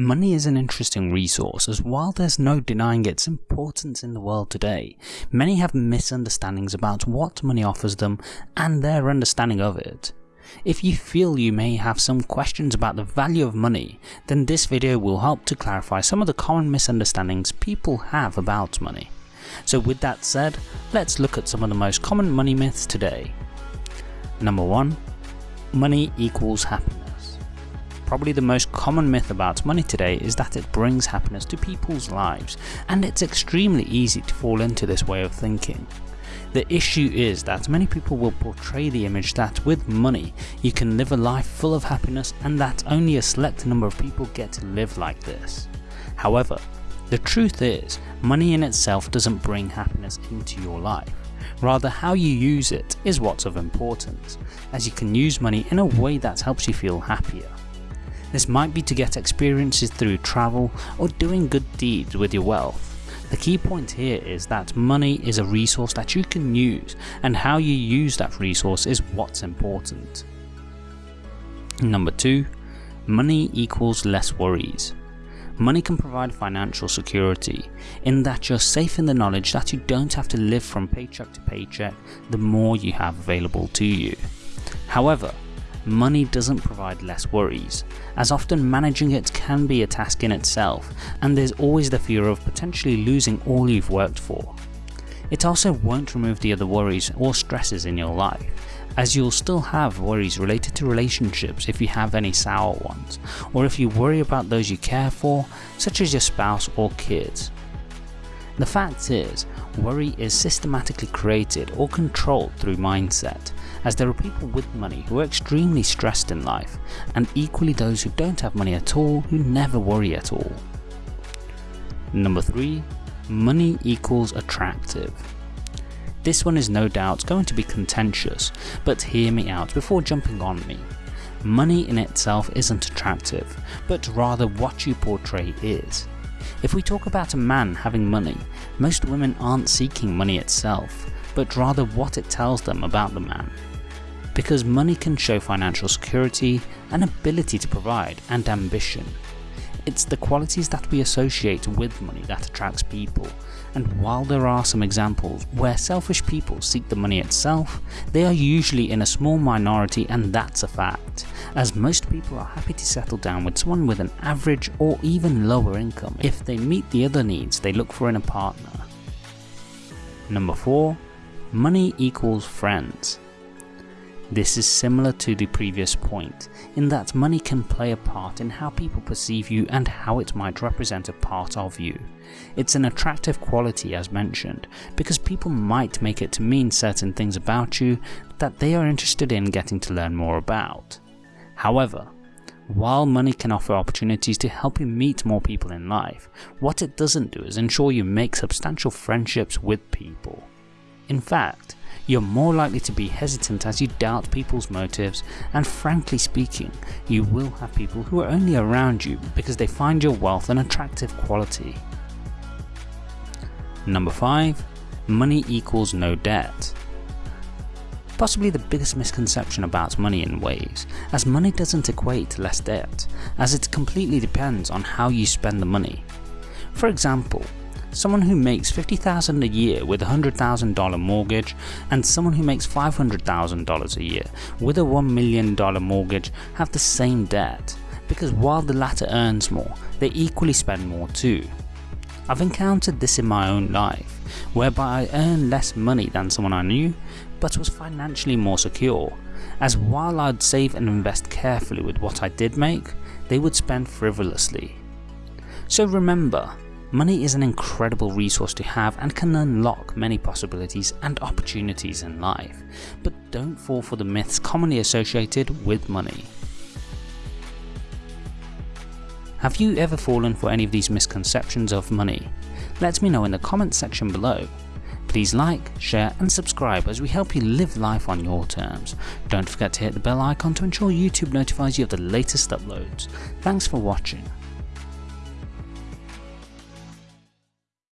Money is an interesting resource as while there's no denying its importance in the world today, many have misunderstandings about what money offers them and their understanding of it. If you feel you may have some questions about the value of money, then this video will help to clarify some of the common misunderstandings people have about money. So with that said, let's look at some of the most common money myths today. Number 1. Money equals happiness. Probably the most common myth about money today is that it brings happiness to people's lives, and it's extremely easy to fall into this way of thinking. The issue is that many people will portray the image that with money you can live a life full of happiness and that only a select number of people get to live like this. However, the truth is, money in itself doesn't bring happiness into your life. Rather how you use it is what's of importance, as you can use money in a way that helps you feel happier. This might be to get experiences through travel or doing good deeds with your wealth. The key point here is that money is a resource that you can use and how you use that resource is what's important. Number 2. Money equals less worries. Money can provide financial security, in that you're safe in the knowledge that you don't have to live from paycheck to paycheck the more you have available to you. However, money doesn't provide less worries, as often managing it can be a task in itself and there's always the fear of potentially losing all you've worked for. It also won't remove the other worries or stresses in your life, as you'll still have worries related to relationships if you have any sour ones, or if you worry about those you care for, such as your spouse or kids. The fact is, worry is systematically created or controlled through mindset, as there are people with money who are extremely stressed in life, and equally those who don't have money at all who never worry at all. Number 3. Money equals attractive. This one is no doubt going to be contentious, but hear me out before jumping on me. Money in itself isn't attractive, but rather what you portray is. If we talk about a man having money, most women aren't seeking money itself, but rather what it tells them about the man. Because money can show financial security, an ability to provide, and ambition. It's the qualities that we associate with money that attracts people, and while there are some examples where selfish people seek the money itself, they are usually in a small minority and that's a fact, as most people are happy to settle down with someone with an average or even lower income if they meet the other needs they look for in a partner. Number 4. Money equals friends. This is similar to the previous point, in that money can play a part in how people perceive you and how it might represent a part of you. It's an attractive quality as mentioned, because people might make it to mean certain things about you that they are interested in getting to learn more about. However, while money can offer opportunities to help you meet more people in life, what it doesn't do is ensure you make substantial friendships with people. In fact, you're more likely to be hesitant as you doubt people's motives and frankly speaking, you will have people who are only around you because they find your wealth an attractive quality. Number 5. Money equals no debt. Possibly the biggest misconception about money in ways, as money doesn't equate to less debt, as it completely depends on how you spend the money. For example, someone who makes 50,000 a year with a $100,000 mortgage and someone who makes $500,000 a year with a $1 million mortgage have the same debt, because while the latter earns more, they equally spend more too. I've encountered this in my own life, whereby I earned less money than someone I knew, but was financially more secure, as while I'd save and invest carefully with what I did make, they would spend frivolously. So remember, Money is an incredible resource to have and can unlock many possibilities and opportunities in life, but don't fall for the myths commonly associated with money. Have you ever fallen for any of these misconceptions of money? Let me know in the comments section below. Please like, share and subscribe as we help you live life on your terms. Don't forget to hit the bell icon to ensure YouTube notifies you of the latest uploads. Thanks for watching.